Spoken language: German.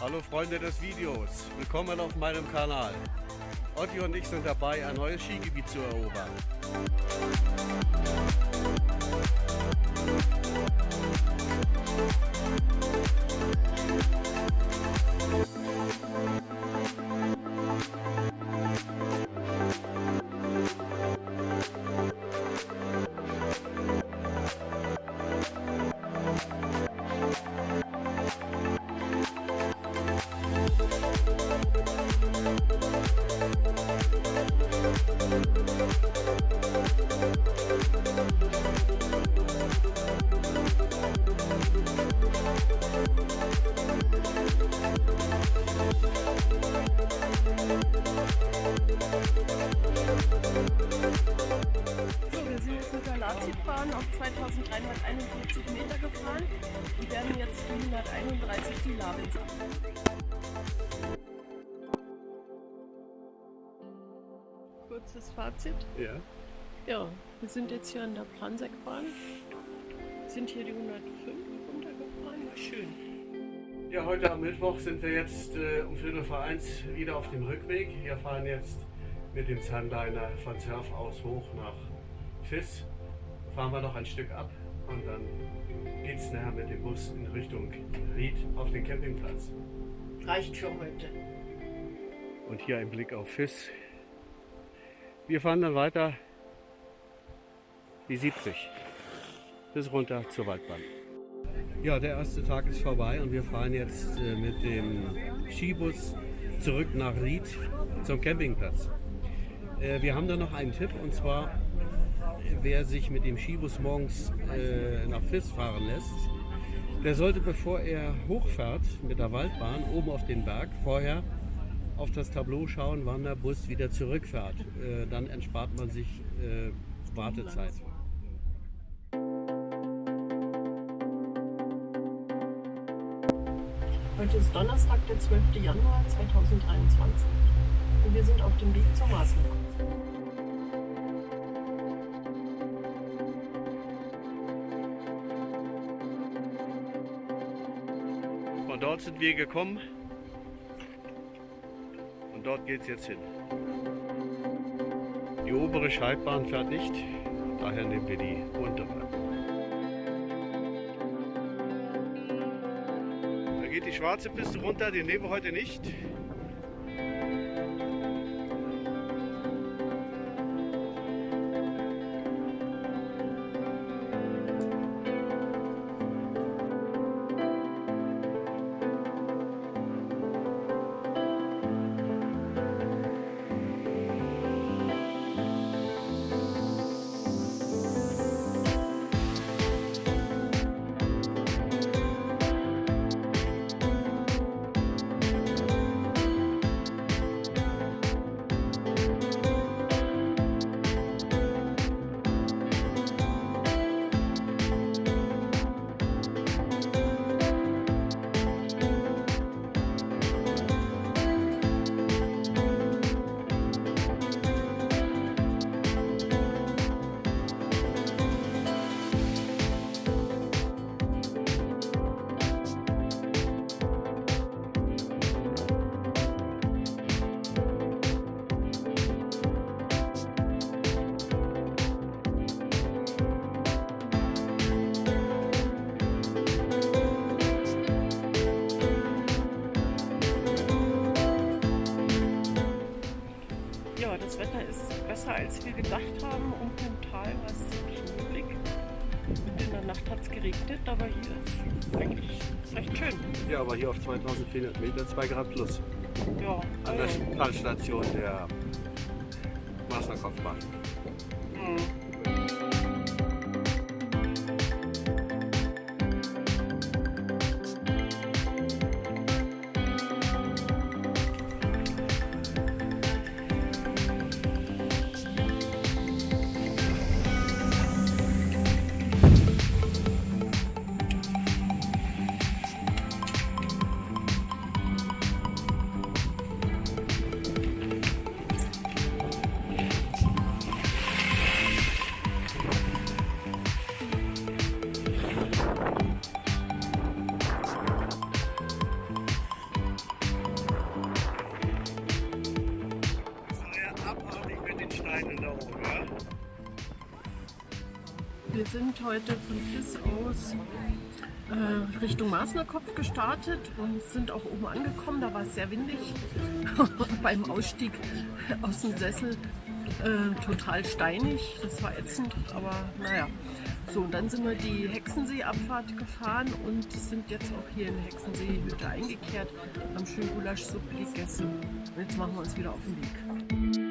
Hallo Freunde des Videos, willkommen auf meinem Kanal. Otti und ich sind dabei, ein neues Skigebiet zu erobern. Lazitbahn auf 2351 Meter gefahren und werden jetzt die 131 die Labels Kurzes Fazit. Ja. Ja, wir sind jetzt hier an der Planseckbahn. Sind hier die 105 runtergefahren, war schön. Ja, heute am Mittwoch sind wir jetzt äh, um Viertel vor eins wieder auf dem Rückweg. Wir fahren jetzt mit dem Sunliner von Surf aus hoch nach Fiss fahren wir noch ein Stück ab und dann geht es nachher mit dem Bus in Richtung Ried auf den Campingplatz. Reicht für heute. Und hier ein Blick auf Fiss. Wir fahren dann weiter die 70 bis runter zur Waldbahn. Ja, der erste Tag ist vorbei und wir fahren jetzt äh, mit dem Skibus zurück nach Ried zum Campingplatz. Äh, wir haben da noch einen Tipp und zwar wer sich mit dem Skibus morgens äh, nach Fiss fahren lässt, der sollte, bevor er hochfährt mit der Waldbahn oben auf den Berg, vorher auf das Tableau schauen, wann der Bus wieder zurückfährt. Äh, dann entspart man sich Wartezeit. Heute ist Donnerstag, der 12. Januar 2023 und wir sind auf dem Weg zur Maßnahme. Von dort sind wir gekommen und dort geht es jetzt hin. Die obere Schaltbahn fährt nicht, daher nehmen wir die untere. Geht die schwarze Piste runter, die nehmen wir heute nicht. Besser als wir gedacht haben. Unten im Tal war es neblig. Und in der Nacht hat es geregnet, aber hier ist eigentlich recht schön. Ja, aber hier auf 2400 Meter 2 Grad plus. Ja. An der Talstation der Wasserkopfbahn. Mhm. Wir sind heute von Fiss aus äh, Richtung Maßnerkopf gestartet und sind auch oben angekommen. Da war es sehr windig. Beim Ausstieg aus dem Sessel äh, total steinig. Das war ätzend, aber naja. So, und dann sind wir die Hexensee-Abfahrt gefahren und sind jetzt auch hier in Hexensee-Hütte eingekehrt, haben schön Gulaschsuppe gegessen und jetzt machen wir uns wieder auf den Weg.